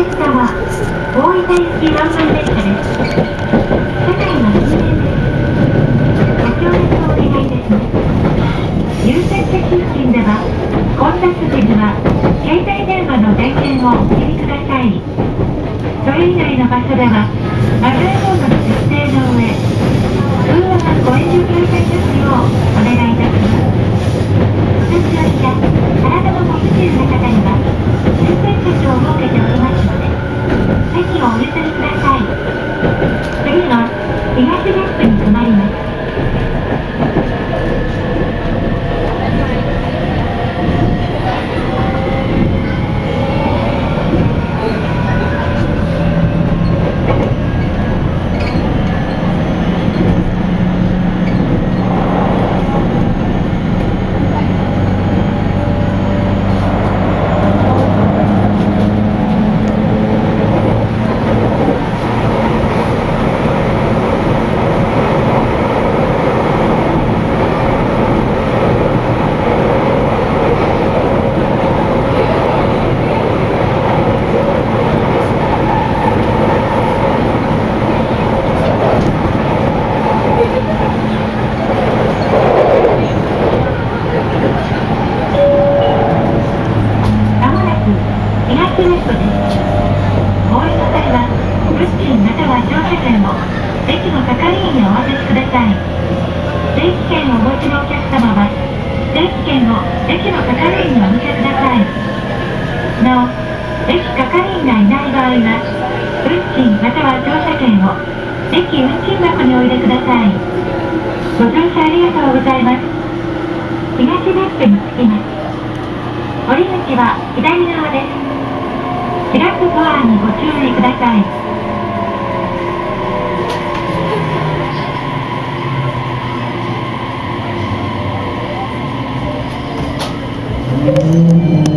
列車は大分行きワンマン列車です。車内は禁煙です。ご協力お願いいたします。優先席付近では混雑時には携帯電話の電源をお切りください。それ以外の場所ではマナーモードの設定の上、通話はご遠慮くださいますようお願いいたします。お年寄りや体の不自由な方には優先席を設けておりますので、席をお譲りください。次は東ベップに停まります。まもなく東ベップです。お降りの際は、物賃または乗車券を駅の係員にお渡しください。定期券をお持ちのお客様は、定期券を駅の係員にお見せください。なお、駅係員がいない場合は、運賃または乗車券を駅運賃箱にお入れください。ご乗車ありがとうございます。東ベップに着きます。降り口は左側です。ラックパワーにご注意ください。